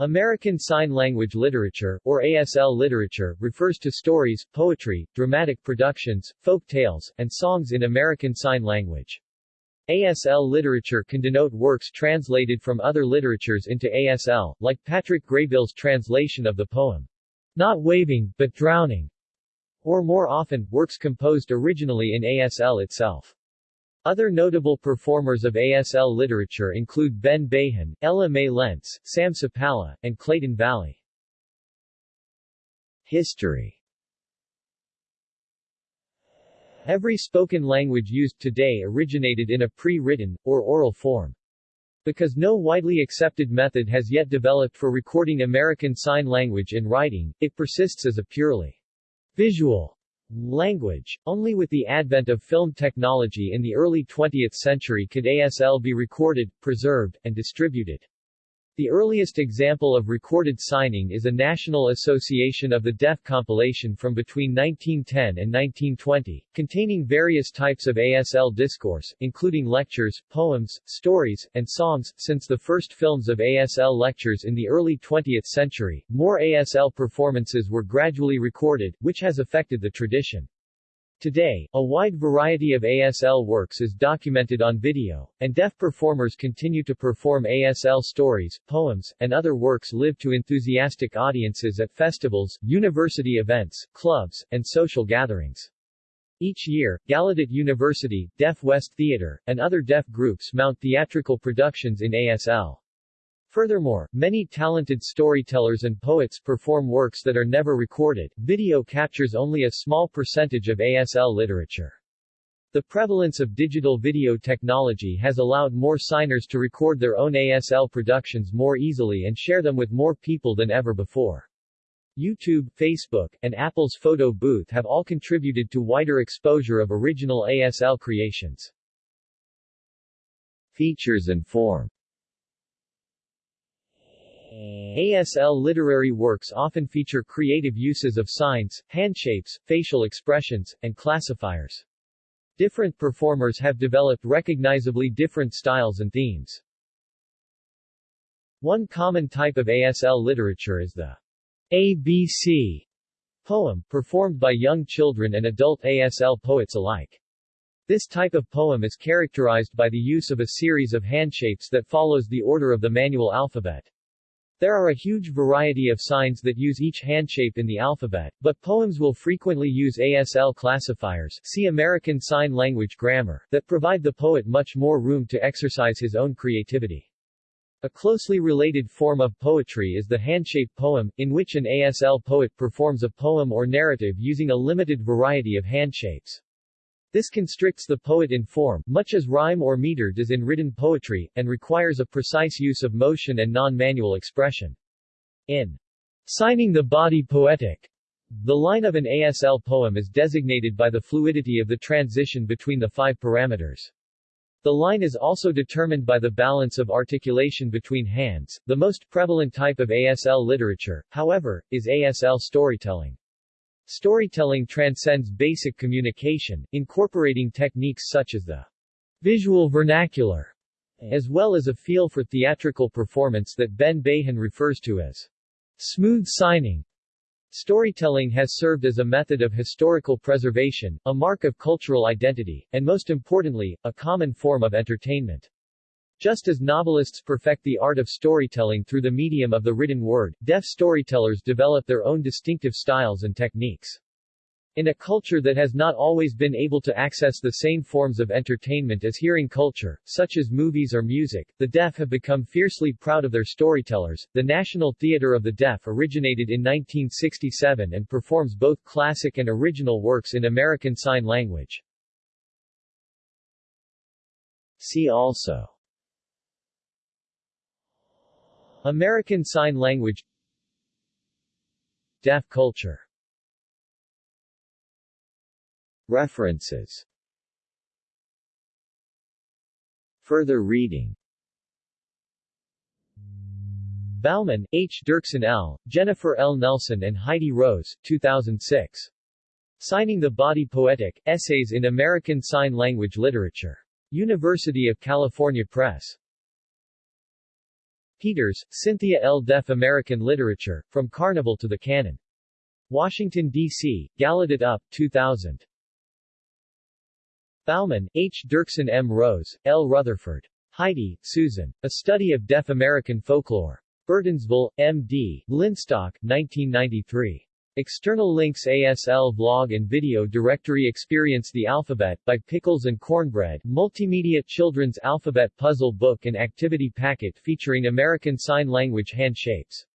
American Sign Language Literature, or ASL literature, refers to stories, poetry, dramatic productions, folk tales, and songs in American Sign Language. ASL literature can denote works translated from other literatures into ASL, like Patrick Graybill's translation of the poem, Not Waving, but Drowning, or more often, works composed originally in ASL itself. Other notable performers of ASL literature include Ben Bahan, Ella Mae Lentz, Sam Supalla, and Clayton Valli. History Every spoken language used today originated in a pre-written, or oral form. Because no widely accepted method has yet developed for recording American Sign Language in writing, it persists as a purely visual Language. Only with the advent of film technology in the early 20th century could ASL be recorded, preserved, and distributed. The earliest example of recorded signing is a National Association of the Deaf compilation from between 1910 and 1920, containing various types of ASL discourse, including lectures, poems, stories, and songs. Since the first films of ASL lectures in the early 20th century, more ASL performances were gradually recorded, which has affected the tradition. Today, a wide variety of ASL works is documented on video, and deaf performers continue to perform ASL stories, poems, and other works live to enthusiastic audiences at festivals, university events, clubs, and social gatherings. Each year, Gallaudet University, Deaf West Theatre, and other deaf groups mount theatrical productions in ASL. Furthermore, many talented storytellers and poets perform works that are never recorded. Video captures only a small percentage of ASL literature. The prevalence of digital video technology has allowed more signers to record their own ASL productions more easily and share them with more people than ever before. YouTube, Facebook, and Apple's photo booth have all contributed to wider exposure of original ASL creations. Features and form ASL literary works often feature creative uses of signs, handshapes, facial expressions, and classifiers. Different performers have developed recognizably different styles and themes. One common type of ASL literature is the ABC poem, performed by young children and adult ASL poets alike. This type of poem is characterized by the use of a series of handshapes that follows the order of the manual alphabet. There are a huge variety of signs that use each handshape in the alphabet, but poems will frequently use ASL classifiers see American Sign Language grammar that provide the poet much more room to exercise his own creativity. A closely related form of poetry is the handshape poem, in which an ASL poet performs a poem or narrative using a limited variety of handshapes. This constricts the poet in form, much as rhyme or meter does in written poetry, and requires a precise use of motion and non-manual expression. In Signing the Body Poetic, the line of an ASL poem is designated by the fluidity of the transition between the five parameters. The line is also determined by the balance of articulation between hands. The most prevalent type of ASL literature, however, is ASL storytelling. Storytelling transcends basic communication, incorporating techniques such as the visual vernacular, as well as a feel for theatrical performance that Ben Bahan refers to as smooth signing. Storytelling has served as a method of historical preservation, a mark of cultural identity, and most importantly, a common form of entertainment. Just as novelists perfect the art of storytelling through the medium of the written word, deaf storytellers develop their own distinctive styles and techniques. In a culture that has not always been able to access the same forms of entertainment as hearing culture, such as movies or music, the deaf have become fiercely proud of their storytellers. The National Theatre of the Deaf originated in 1967 and performs both classic and original works in American Sign Language. See also American Sign Language Deaf culture References Further reading Bauman, H. Dirksen L., Jennifer L. Nelson and Heidi Rose, 2006. Signing the Body Poetic, Essays in American Sign Language Literature. University of California Press. Peters, Cynthia L. Deaf American Literature, From Carnival to the Canon. Washington, D.C., Gallaudet UP, 2000. Bauman, H. Dirksen M. Rose, L. Rutherford. Heidi, Susan. A Study of Deaf American Folklore. Burtonsville, M.D., Linstok, 1993. External links ASL Vlog and Video Directory Experience the Alphabet, by Pickles and Cornbread, Multimedia Children's Alphabet Puzzle Book and Activity Packet featuring American Sign Language hand shapes.